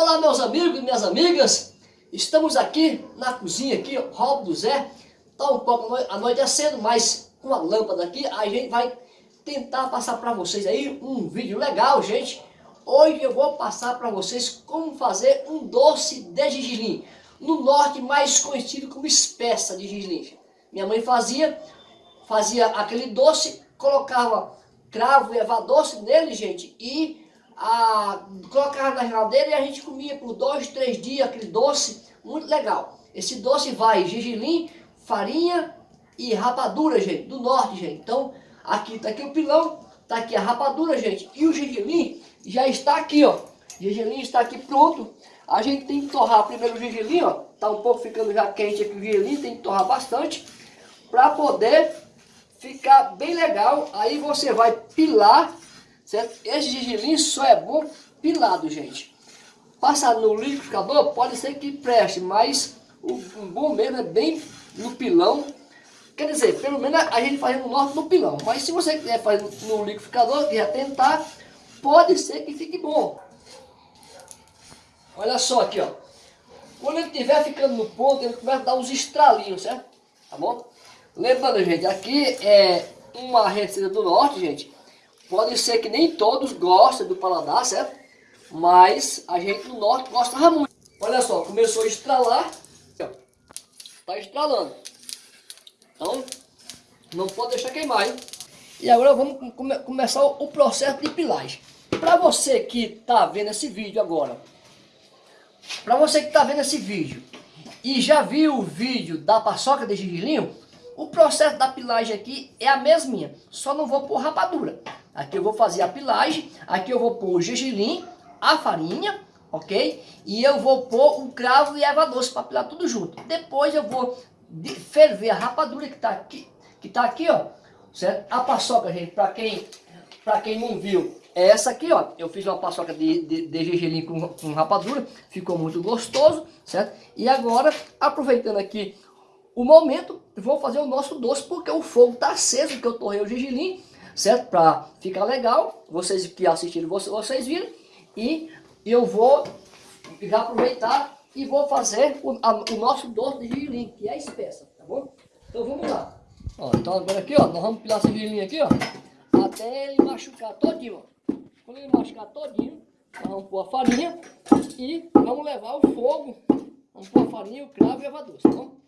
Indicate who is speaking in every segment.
Speaker 1: Olá meus amigos e minhas amigas, estamos aqui na cozinha aqui, Rob do Zé, tá um pouco anoitecendo, mas com a lâmpada aqui, a gente vai tentar passar para vocês aí um vídeo legal, gente. Hoje eu vou passar para vocês como fazer um doce de gergelim, no norte mais conhecido como espessa de gergelim. Minha mãe fazia, fazia aquele doce, colocava cravo e erva doce nele, gente, e a, colocava na geladeira e a gente comia por dois, três dias aquele doce, muito legal. Esse doce vai gergelim, farinha e rapadura, gente, do norte, gente. Então, aqui tá aqui o pilão, tá aqui a rapadura, gente, e o gergelim já está aqui, ó. O gergelim está aqui pronto. A gente tem que torrar primeiro o gergelim, ó. Tá um pouco ficando já quente aqui o gergelim, tem que torrar bastante para poder ficar bem legal. Aí você vai pilar Certo? Esse gergelim só é bom pilado, gente. Passar no liquidificador pode ser que preste, mas o, o bom mesmo é bem no pilão. Quer dizer, pelo menos a gente faz no norte no pilão. Mas se você quiser fazer no liquidificador, quiser tentar, pode ser que fique bom. Olha só aqui, ó. Quando ele estiver ficando no ponto, ele começa a dar uns estralinhos, certo? Tá bom? Lembrando, gente, aqui é uma receita do norte, gente. Pode ser que nem todos gostem do paladar, certo? Mas a gente no norte gosta muito. Olha só, começou a estralar. Está estralando. Então, não pode deixar queimar, hein? E agora vamos come começar o processo de pilagem. Para você que está vendo esse vídeo agora, para você que está vendo esse vídeo e já viu o vídeo da paçoca de gergelim, o processo da pilagem aqui é a mesminha, só não vou pôr rapadura. Aqui eu vou fazer a pilagem, aqui eu vou pôr o gergelim, a farinha, ok? E eu vou pôr o cravo e a erva doce para pilar tudo junto. Depois eu vou ferver a rapadura que está aqui, que tá aqui, ó, certo? A paçoca, gente, para quem, pra quem não viu, é essa aqui, ó. Eu fiz uma paçoca de, de, de gergelim com, com rapadura, ficou muito gostoso, certo? E agora, aproveitando aqui o momento, vou fazer o nosso doce, porque o fogo está aceso, que eu torrei o gergelim, certo? Para ficar legal, vocês que assistiram, vocês viram. E eu vou já aproveitar e vou fazer o, a, o nosso doce de gergelim, que é espessa, tá bom? Então vamos lá. Ó, então agora aqui, ó, nós vamos pilar esse gergelim aqui, ó, até ele machucar todinho, ó. Quando ele machucar todinho, vamos pôr a farinha e vamos levar o fogo. Vamos pôr a farinha, o cravo e a doce, tá bom?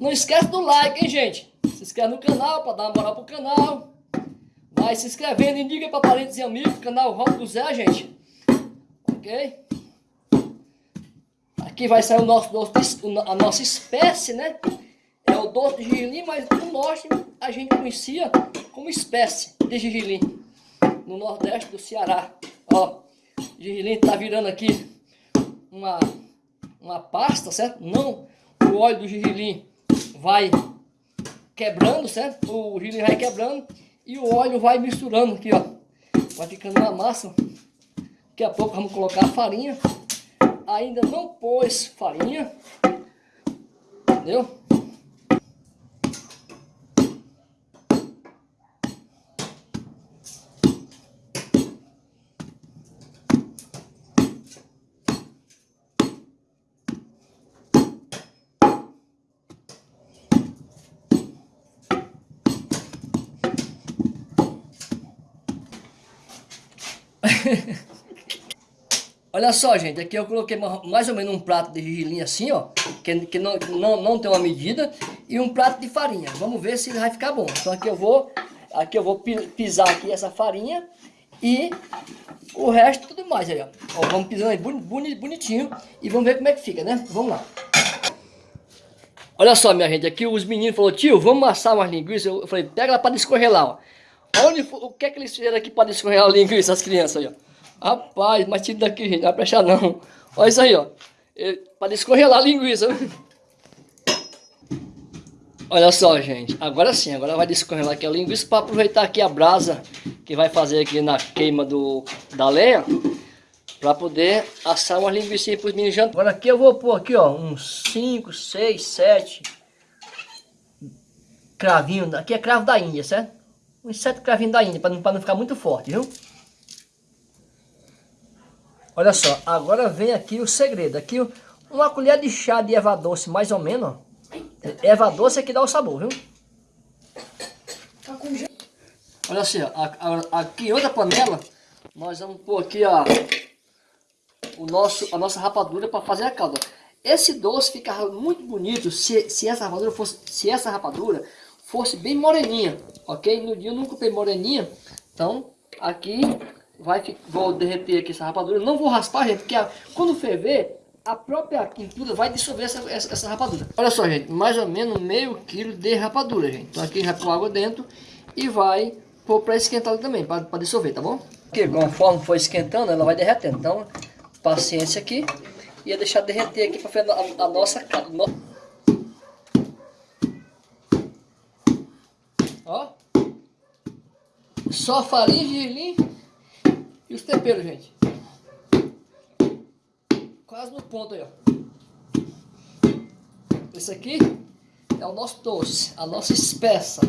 Speaker 1: Não esquece do like, hein, gente? Se inscreve no canal para dar uma moral pro canal. Vai se inscrevendo, indica para parentes e amigos, canal Rock do Zé, gente. Ok? Aqui vai sair o nosso a nossa espécie, né? É o doce de gergelim, mas no norte a gente conhecia como espécie de gergelim. No nordeste do Ceará. Ó, o gergelim tá virando aqui uma, uma pasta, certo? Não o óleo do gergelim vai quebrando, certo? O gergelim vai quebrando e o óleo vai misturando aqui, ó. Vai ficando uma massa. Daqui a pouco vamos colocar a farinha. Ainda não pôs farinha. Entendeu? Olha só, gente, aqui eu coloquei mais ou menos um prato de gergelim assim, ó, que, que não, não, não tem uma medida, e um prato de farinha. Vamos ver se vai ficar bom. Então aqui eu vou, aqui eu vou pisar aqui essa farinha e o resto tudo mais aí, ó. ó vamos pisando aí bonitinho e vamos ver como é que fica, né? Vamos lá. Olha só, minha gente, aqui os meninos falaram, tio, vamos assar umas linguiças. Eu falei, pega ela para descorrelar, ó. Onde, o que é que eles fizeram aqui para descorrer a linguiça, as crianças aí, ó? Rapaz, mas tira daqui, gente, não vai prestar não. Olha isso aí, ó. Para descorrer lá a linguiça. Olha só, gente. Agora sim, agora vai descorrer aqui a linguiça para aproveitar aqui a brasa que vai fazer aqui na queima do, da lenha. Para poder assar uma linguiça para os meninos jantar. Agora aqui eu vou pôr aqui, ó, uns 5, 6, 7 cravinhos. Aqui é cravo da Índia, certo? Uns 7 cravinhos da Índia, para não, não ficar muito forte, viu? Olha só, agora vem aqui o segredo. Aqui uma colher de chá de erva doce, mais ou menos, ó. Erva doce é que dá o sabor, viu? Tá Olha assim, ó, aqui em outra panela, nós vamos pôr aqui, ó, o nosso, a nossa rapadura para fazer a calda. Esse doce fica muito bonito se, se essa rapadura fosse, se essa rapadura fosse bem moreninha, ok? No dia eu nunca comprei moreninha, então aqui vai vou derreter aqui essa rapadura. Não vou raspar, gente, porque a, quando ferver, a própria quintura vai dissolver essa, essa, essa, rapadura. Olha só, gente, mais ou menos meio quilo de rapadura, gente. Então aqui já põe água dentro e vai pôr para esquentar também, para dissolver, tá bom? Aqui, conforme for esquentando, ela vai derretendo. Então, paciência aqui. E deixar derreter aqui para fazer a, a nossa Ó. Só farinha, gergelim e os temperos, gente. Quase no ponto aí, ó. Esse aqui é o nosso doce, a nossa espessa.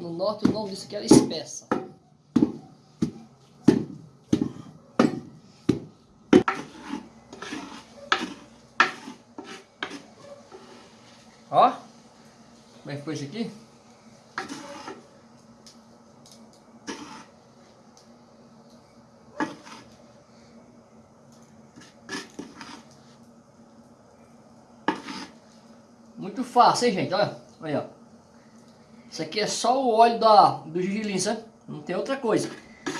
Speaker 1: No norte o nome disso aqui era espessa. Ó, como é que foi isso aqui? Muito fácil, hein, gente? Olha, olha. Isso aqui é só o óleo da, do gergelim, sabe? Não tem outra coisa.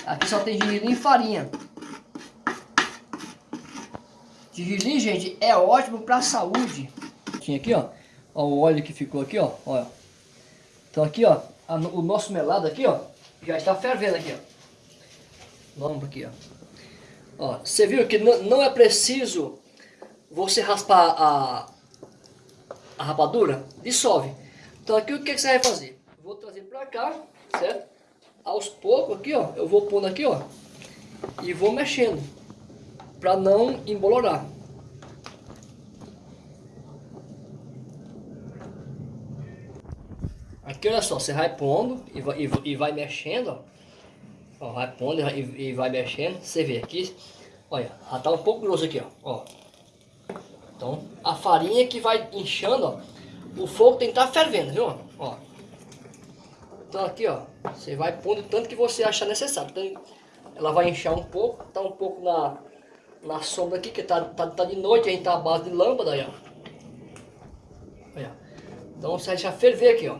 Speaker 1: Aqui só tem gergelim e farinha. Gergelim, gente, é ótimo para saúde. Tinha aqui, ó. Ó, o óleo que ficou aqui, ó. Olha. Então aqui, ó, a, o nosso melado aqui, ó, já está fervendo aqui, ó. Vamos aqui, ó. Ó, você viu que não é preciso você raspar a, a rapadura? Dissolve. Então aqui o que, você vai fazer? Vou trazer para cá, certo? Aos poucos aqui, ó, eu vou pondo aqui, ó, e vou mexendo para não embolorar. Aqui, olha só, você vai pondo e vai, e, e vai mexendo, ó. ó. vai pondo e, e, vai mexendo. Você vê aqui, olha, já tá um pouco grosso aqui, ó. ó. Então, a farinha que vai inchando, ó. O fogo tem que estar tá fervendo, viu? Ó. Então aqui, ó, você vai pondo tanto que você achar necessário. Então, ela vai inchar um pouco, tá um pouco na, na sombra aqui, que tá, tá, tá de noite, a gente tá à base de lâmpada aí, ó. Olha. Então você já ferver aqui, ó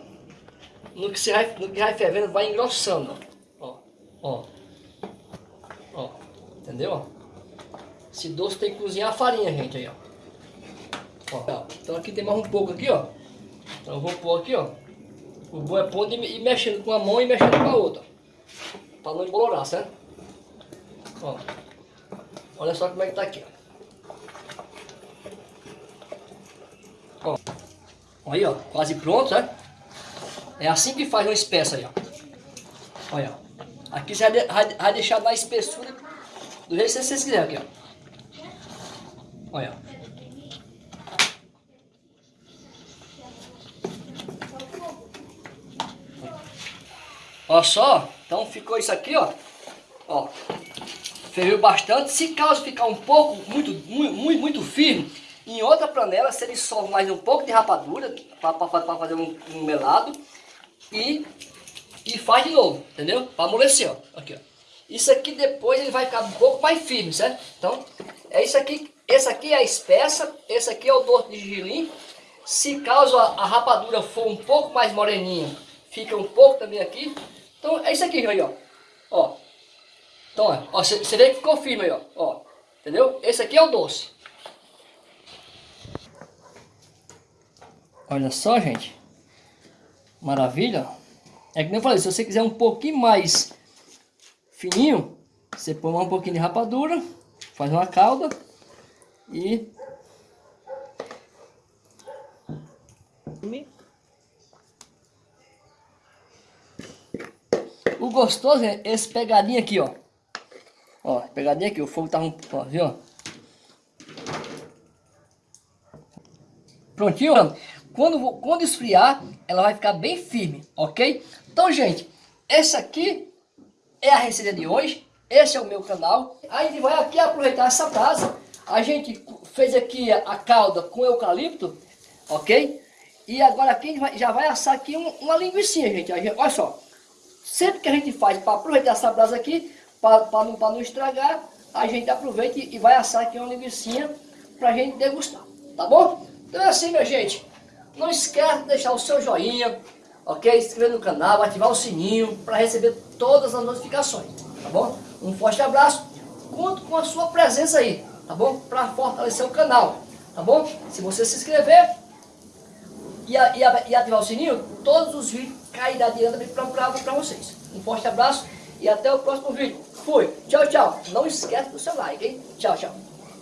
Speaker 1: no que, você vai, no que vai fervendo, vai engrossando. Ó, ó. Ó, entendeu? Esse doce tem que cozinhar a farinha, gente, aí, ó. Ó. Então aqui tem mais um pouco aqui, ó. Então eu vou pôr aqui, ó. O bom é pondo e mexendo com a mão e mexendo com a outra. Pra não embolorar, certo? Ó. Olha só como é que tá aqui, ó. Ó. Aí, ó. Quase pronto, certo? É assim que faz uma espessa aí, ó. Olha, aqui você vai, deixar na espessura do jeito que vocês quiserem aqui, ó. Olha. Olha só, então ficou isso aqui, ó. Ó, ferveu bastante. Se caso ficar um pouco, muito, muito, muito firme, em outra panela você dissolve mais um pouco de rapadura para fazer um, um melado e, e faz de novo, entendeu? Para amolecer, ó. Aqui, ó. Isso aqui depois ele vai ficar um pouco mais firme, certo? Então, é isso aqui. Esse aqui é a espessa, esse aqui é o doce de gergelim. Se caso a, a, rapadura for um pouco mais moreninha, fica um pouco também aqui. Então, é isso aqui, aí, ó. Ó. Então, ó, você vê que ficou firme aí, ó. ó. Entendeu? Esse aqui é o doce. Olha só, gente. Maravilha. É que nem eu falei, se você quiser um pouquinho mais fininho, você põe um pouquinho de rapadura, faz uma calda e... O gostoso é esse pegadinho aqui, ó. Ó, pegadinha aqui, o fogo tá um... Ó, viu? Prontinho, mano. Quando, quando esfriar, ela vai ficar bem firme, ok? Então, gente, essa aqui é a receita de hoje. Esse é o meu canal. A gente vai aqui aproveitar essa brasa. A gente fez aqui a calda com eucalipto, ok? E agora aqui já vai assar aqui um, uma linguiça, gente. Olha só. Sempre que a gente faz para aproveitar essa brasa aqui, para não, não estragar, a gente aproveita e vai assar aqui uma linguiça para a gente degustar. Tá bom? Então é assim, minha gente. Não esquece de deixar o seu joinha, ok? Inscrever no canal, ativar o sininho para receber todas as notificações, tá bom? Um forte abraço, conto com a sua presença aí, tá bom? Para fortalecer o canal, tá bom? Se você se inscrever e, e, e ativar o sininho, todos os vídeos cairão diretamente para vocês. Um forte abraço e até o próximo vídeo. Fui, tchau, tchau. Não esquece do seu like, hein? Tchau, tchau.